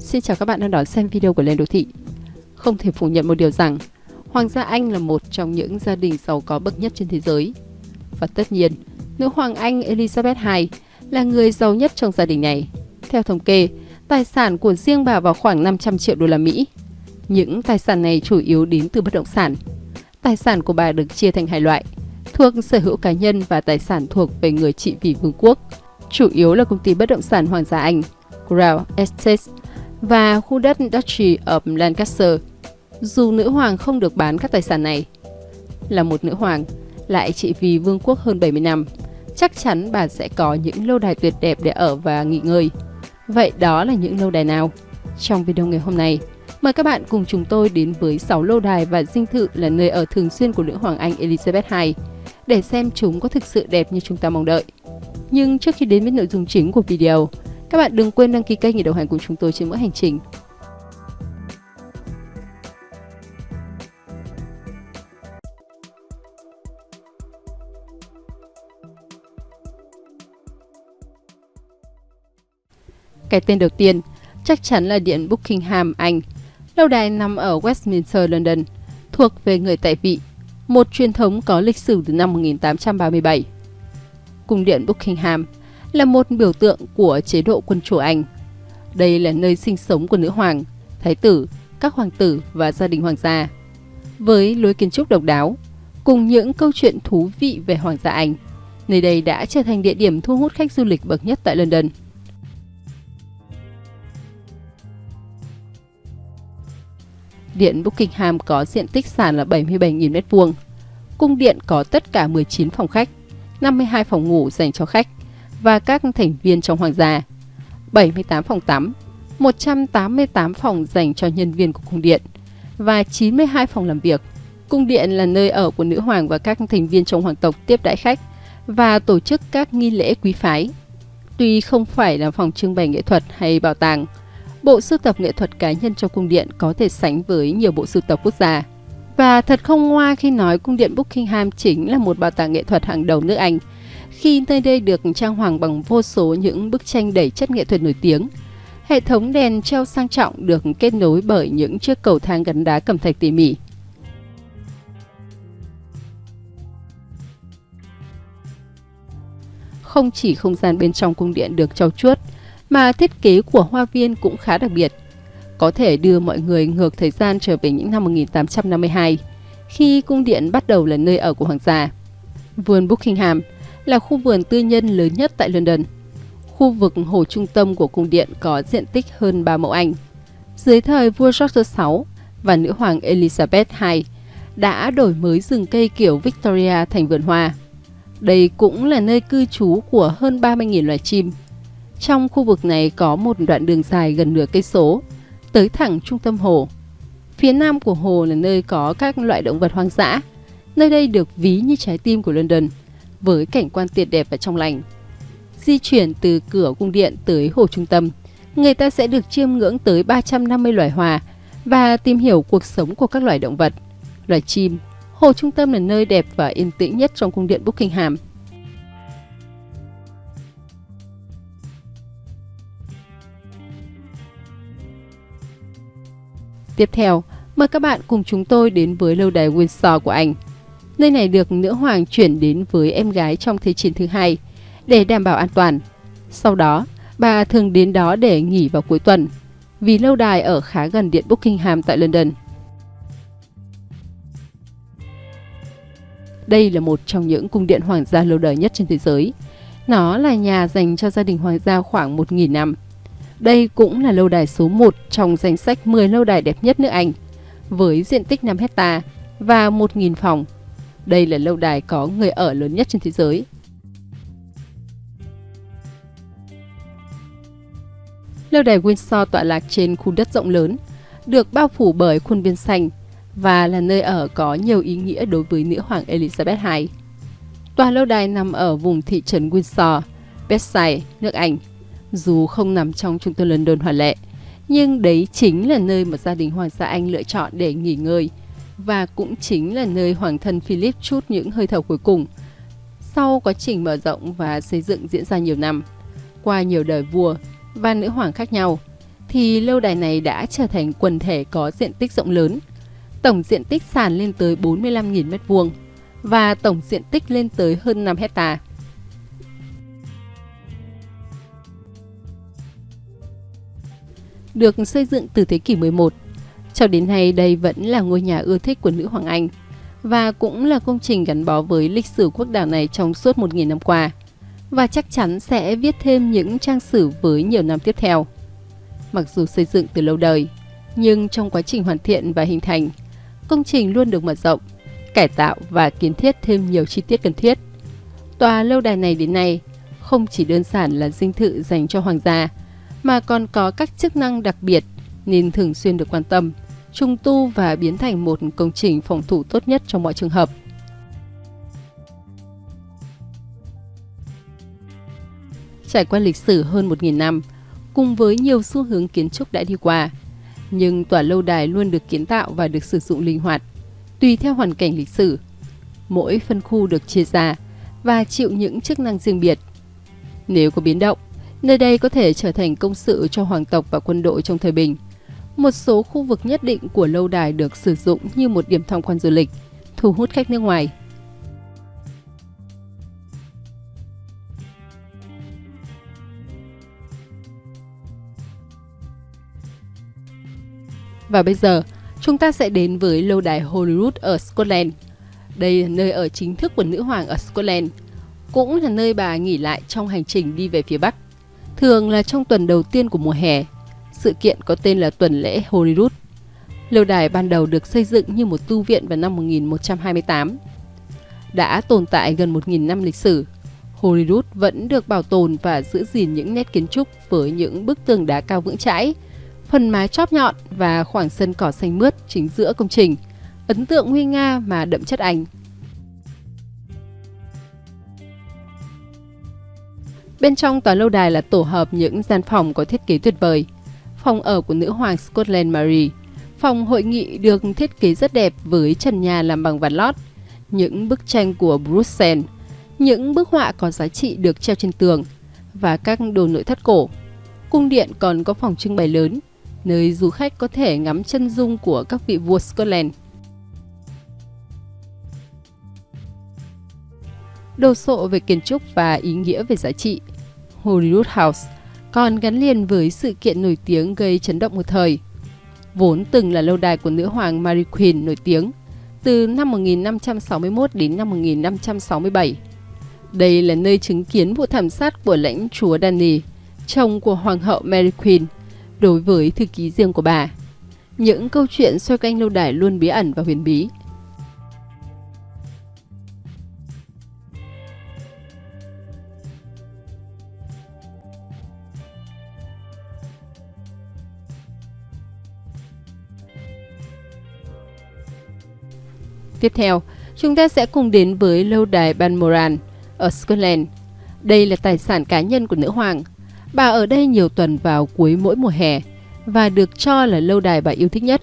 Xin chào các bạn đang đón xem video của Lên Đô Thị. Không thể phủ nhận một điều rằng, Hoàng gia Anh là một trong những gia đình giàu có bậc nhất trên thế giới. Và tất nhiên, nữ hoàng Anh Elizabeth II là người giàu nhất trong gia đình này. Theo thống kê, tài sản của riêng bà vào khoảng 500 triệu đô la Mỹ. Những tài sản này chủ yếu đến từ bất động sản. Tài sản của bà được chia thành hai loại, thuộc sở hữu cá nhân và tài sản thuộc về người trị vì vương quốc. Chủ yếu là công ty bất động sản Hoàng gia Anh, Crown Estate và khu đất Duchy of Lancaster. Dù nữ hoàng không được bán các tài sản này, là một nữ hoàng, lại trị vì vương quốc hơn 70 năm, chắc chắn bà sẽ có những lâu đài tuyệt đẹp để ở và nghỉ ngơi. Vậy đó là những lâu đài nào? Trong video ngày hôm nay, mời các bạn cùng chúng tôi đến với 6 lâu đài và dinh thự là nơi ở thường xuyên của nữ hoàng Anh Elizabeth II để xem chúng có thực sự đẹp như chúng ta mong đợi. Nhưng trước khi đến với nội dung chính của video, các bạn đừng quên đăng ký kênh để đồng hành cùng chúng tôi trên mỗi hành trình. Cái tên đầu tiên chắc chắn là Điện Buckingham, Anh. Lâu đài nằm ở Westminster, London, thuộc về người tại vị, một truyền thống có lịch sử từ năm 1837. Cung điện Buckingham là một biểu tượng của chế độ quân chủ Anh. Đây là nơi sinh sống của nữ hoàng, thái tử, các hoàng tử và gia đình hoàng gia. Với lối kiến trúc độc đáo, cùng những câu chuyện thú vị về hoàng gia Anh, nơi đây đã trở thành địa điểm thu hút khách du lịch bậc nhất tại London. Điện Buckingham có diện tích sàn là 77.000 m2. Cung điện có tất cả 19 phòng khách, 52 phòng ngủ dành cho khách và các thành viên trong hoàng gia, 78 phòng tắm, 188 phòng dành cho nhân viên của cung điện và 92 phòng làm việc. Cung điện là nơi ở của nữ hoàng và các thành viên trong hoàng tộc tiếp đãi khách và tổ chức các nghi lễ quý phái. Tuy không phải là phòng trưng bày nghệ thuật hay bảo tàng, bộ sưu tập nghệ thuật cá nhân trong cung điện có thể sánh với nhiều bộ sưu tập quốc gia. Và thật không ngoa khi nói cung điện Buckingham chính là một bảo tàng nghệ thuật hàng đầu nước Anh, khi nơi đây được trang hoàng bằng vô số những bức tranh đầy chất nghệ thuật nổi tiếng. Hệ thống đèn treo sang trọng được kết nối bởi những chiếc cầu thang gắn đá cẩm thạch tỉ mỉ. Không chỉ không gian bên trong cung điện được trau chuốt, mà thiết kế của hoa viên cũng khá đặc biệt. Có thể đưa mọi người ngược thời gian trở về những năm 1852, khi cung điện bắt đầu là nơi ở của hoàng gia. Vườn Buckingham là khu vườn tư nhân lớn nhất tại London. Khu vực hồ trung tâm của cung điện có diện tích hơn 3 mẫu Anh. Dưới thời vua George VI và nữ hoàng Elizabeth II đã đổi mới rừng cây kiểu Victoria thành vườn hoa. Đây cũng là nơi cư trú của hơn 30.000 loài chim. Trong khu vực này có một đoạn đường dài gần nửa cây số, tới thẳng trung tâm hồ. Phía nam của hồ là nơi có các loại động vật hoang dã. Nơi đây được ví như trái tim của London – với cảnh quan tuyệt đẹp và trong lành. Di chuyển từ cửa cung điện tới hồ trung tâm, người ta sẽ được chiêm ngưỡng tới 350 loài hoa và tìm hiểu cuộc sống của các loài động vật, loài chim. Hồ trung tâm là nơi đẹp và yên tĩnh nhất trong cung điện Buckingham. Tiếp theo, mời các bạn cùng chúng tôi đến với lâu đài Windsor của Anh – Nơi này được nữ hoàng chuyển đến với em gái trong Thế chiến thứ hai để đảm bảo an toàn. Sau đó, bà thường đến đó để nghỉ vào cuối tuần, vì lâu đài ở khá gần điện Buckingham tại London. Đây là một trong những cung điện hoàng gia lâu đời nhất trên thế giới. Nó là nhà dành cho gia đình hoàng gia khoảng 1.000 năm. Đây cũng là lâu đài số 1 trong danh sách 10 lâu đài đẹp nhất nước Anh, với diện tích 5 hecta và 1.000 phòng đây là lâu đài có người ở lớn nhất trên thế giới. Lâu đài Windsor tọa lạc trên khu đất rộng lớn, được bao phủ bởi khuôn viên xanh và là nơi ở có nhiều ý nghĩa đối với nữ hoàng Elizabeth II. Tòa lâu đài nằm ở vùng thị trấn Windsor, Berkshire, nước Anh. Dù không nằm trong trung tâm London hoàn lệ, nhưng đấy chính là nơi mà gia đình hoàng gia Anh lựa chọn để nghỉ ngơi và cũng chính là nơi hoàng thân Philip chút những hơi thở cuối cùng. Sau quá trình mở rộng và xây dựng diễn ra nhiều năm, qua nhiều đời vua và nữ hoàng khác nhau, thì lâu đài này đã trở thành quần thể có diện tích rộng lớn. Tổng diện tích sàn lên tới 45.000 m2 và tổng diện tích lên tới hơn 5 hecta. Được xây dựng từ thế kỷ 11, cho đến nay đây vẫn là ngôi nhà ưa thích của nữ hoàng Anh và cũng là công trình gắn bó với lịch sử quốc đảo này trong suốt 1.000 năm qua và chắc chắn sẽ viết thêm những trang sử với nhiều năm tiếp theo. Mặc dù xây dựng từ lâu đời, nhưng trong quá trình hoàn thiện và hình thành, công trình luôn được mở rộng, cải tạo và kiến thiết thêm nhiều chi tiết cần thiết. Tòa lâu đài này đến nay không chỉ đơn giản là dinh thự dành cho hoàng gia, mà còn có các chức năng đặc biệt nên thường xuyên được quan tâm, trung tu và biến thành một công trình phòng thủ tốt nhất trong mọi trường hợp. Trải qua lịch sử hơn 1.000 năm, cùng với nhiều xu hướng kiến trúc đã đi qua, nhưng tòa lâu đài luôn được kiến tạo và được sử dụng linh hoạt, tùy theo hoàn cảnh lịch sử. Mỗi phân khu được chia ra và chịu những chức năng riêng biệt. Nếu có biến động, nơi đây có thể trở thành công sự cho hoàng tộc và quân đội trong thời bình. Một số khu vực nhất định của lâu đài được sử dụng như một điểm tham quan du lịch, thu hút khách nước ngoài. Và bây giờ, chúng ta sẽ đến với lâu đài Holyrood ở Scotland. Đây là nơi ở chính thức của nữ hoàng ở Scotland, cũng là nơi bà nghỉ lại trong hành trình đi về phía Bắc. Thường là trong tuần đầu tiên của mùa hè, sự kiện có tên là tuần lễ Holyrood. Lâu đài ban đầu được xây dựng như một tu viện vào năm 1128. Đã tồn tại gần 1.000 năm lịch sử, Holyrood vẫn được bảo tồn và giữ gìn những nét kiến trúc với những bức tường đá cao vững chãi, phần mái chóp nhọn và khoảng sân cỏ xanh mướt chính giữa công trình, ấn tượng nguy nga mà đậm chất Anh. Bên trong tòa lâu đài là tổ hợp những gian phòng có thiết kế tuyệt vời. Phòng ở của nữ hoàng Scotland Mary, phòng hội nghị được thiết kế rất đẹp với trần nhà làm bằng ván lót, những bức tranh của Bruxelles, những bức họa có giá trị được treo trên tường và các đồ nội thất cổ. Cung điện còn có phòng trưng bày lớn nơi du khách có thể ngắm chân dung của các vị vua Scotland. Đồ sộ về kiến trúc và ý nghĩa về giá trị, Holyrood House còn gắn liền với sự kiện nổi tiếng gây chấn động một thời. Vốn từng là lâu đài của nữ hoàng Mary Queen nổi tiếng từ năm 1561 đến năm 1567. Đây là nơi chứng kiến vụ thảm sát của lãnh chúa Danny, chồng của hoàng hậu Mary Queen – đối với thư ký riêng của bà. Những câu chuyện xoay quanh lâu đài luôn bí ẩn và huyền bí. Tiếp theo, chúng ta sẽ cùng đến với lâu đài Balmoral ở Scotland. Đây là tài sản cá nhân của nữ hoàng, Bà ở đây nhiều tuần vào cuối mỗi mùa hè và được cho là lâu đài bà yêu thích nhất.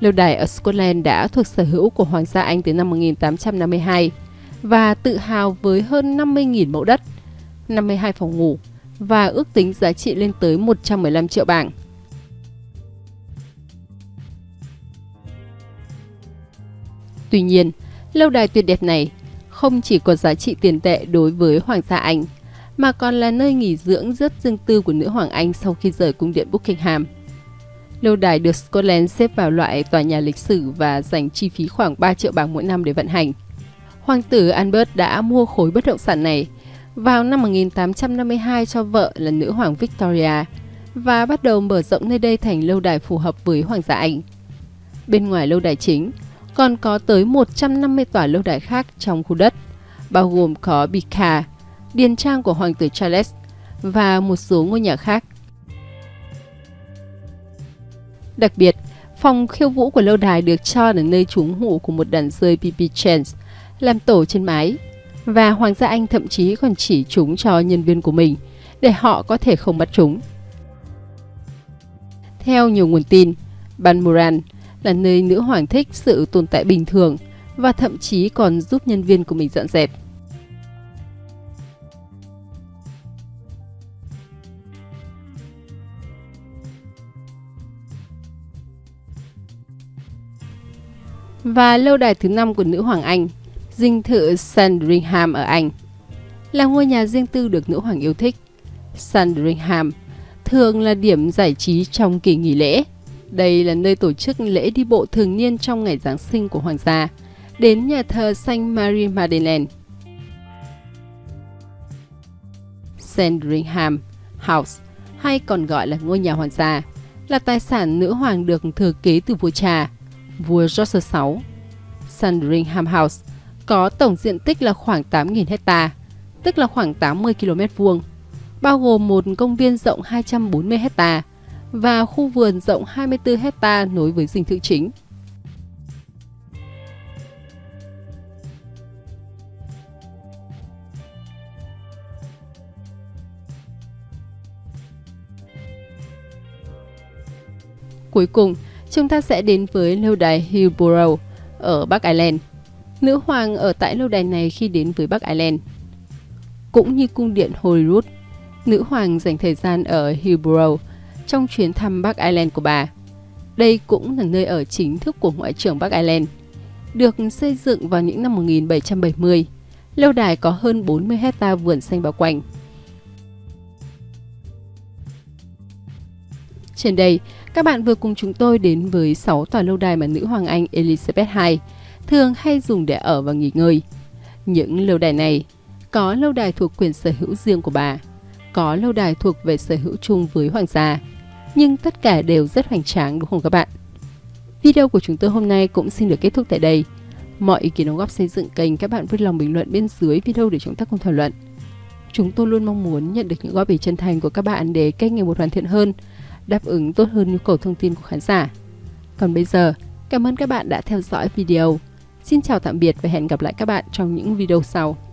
Lâu đài ở Scotland đã thuộc sở hữu của Hoàng gia Anh từ năm 1852 và tự hào với hơn 50.000 mẫu đất, 52 phòng ngủ và ước tính giá trị lên tới 115 triệu bảng. Tuy nhiên, lâu đài tuyệt đẹp này không chỉ có giá trị tiền tệ đối với Hoàng gia Anh – mà còn là nơi nghỉ dưỡng rất riêng tư của nữ hoàng Anh sau khi rời cung điện Buckingham. Lâu đài được Scotland xếp vào loại tòa nhà lịch sử và dành chi phí khoảng 3 triệu bảng mỗi năm để vận hành. Hoàng tử Albert đã mua khối bất động sản này vào năm 1852 cho vợ là nữ hoàng Victoria và bắt đầu mở rộng nơi đây thành lâu đài phù hợp với hoàng gia Anh. Bên ngoài lâu đài chính, còn có tới 150 tòa lâu đài khác trong khu đất, bao gồm có Bika, điền trang của Hoàng tử Charles và một số ngôi nhà khác. Đặc biệt, phòng khiêu vũ của lâu đài được cho là nơi trú ngụ của một đàn rơi BB Chance làm tổ trên mái và Hoàng gia Anh thậm chí còn chỉ chúng cho nhân viên của mình để họ có thể không bắt chúng. Theo nhiều nguồn tin, Ban Moran là nơi nữ hoàng thích sự tồn tại bình thường và thậm chí còn giúp nhân viên của mình dọn dẹp. Và lâu đài thứ năm của nữ hoàng Anh, dinh thự Sandringham ở Anh, là ngôi nhà riêng tư được nữ hoàng yêu thích. Sandringham thường là điểm giải trí trong kỳ nghỉ lễ đây là nơi tổ chức lễ đi bộ thường niên trong ngày Giáng sinh của hoàng gia, đến nhà thờ Saint Marie Madeleine. Sandringham House, hay còn gọi là ngôi nhà hoàng gia, là tài sản nữ hoàng được thừa kế từ vua cha, vua George VI. Sandringham House có tổng diện tích là khoảng 8.000 hecta, tức là khoảng 80 km vuông, bao gồm một công viên rộng 240 hecta và khu vườn rộng 24 hecta nối với dinh thự chính. Cuối cùng, chúng ta sẽ đến với lâu đài Hillborough ở Bắc Ireland. Nữ hoàng ở tại lâu đài này khi đến với Bắc Ireland. Cũng như cung điện Holyrood, nữ hoàng dành thời gian ở Hillborough trong chuyến thăm Bắc Ireland của bà. Đây cũng là nơi ở chính thức của Ngoại trưởng Bắc Ireland. Được xây dựng vào những năm 1770, lâu đài có hơn 40 hecta vườn xanh bao quanh. Trên đây, các bạn vừa cùng chúng tôi đến với 6 tòa lâu đài mà nữ hoàng Anh Elizabeth II thường hay dùng để ở và nghỉ ngơi. Những lâu đài này có lâu đài thuộc quyền sở hữu riêng của bà, có lâu đài thuộc về sở hữu chung với hoàng gia, nhưng tất cả đều rất hoành tráng đúng không các bạn? Video của chúng tôi hôm nay cũng xin được kết thúc tại đây. Mọi ý kiến đóng góp xây dựng kênh các bạn vui lòng bình luận bên dưới video để chúng ta cùng thảo luận. Chúng tôi luôn mong muốn nhận được những góp ý chân thành của các bạn để kênh ngày một hoàn thiện hơn, đáp ứng tốt hơn nhu cầu thông tin của khán giả. Còn bây giờ, cảm ơn các bạn đã theo dõi video. Xin chào tạm biệt và hẹn gặp lại các bạn trong những video sau.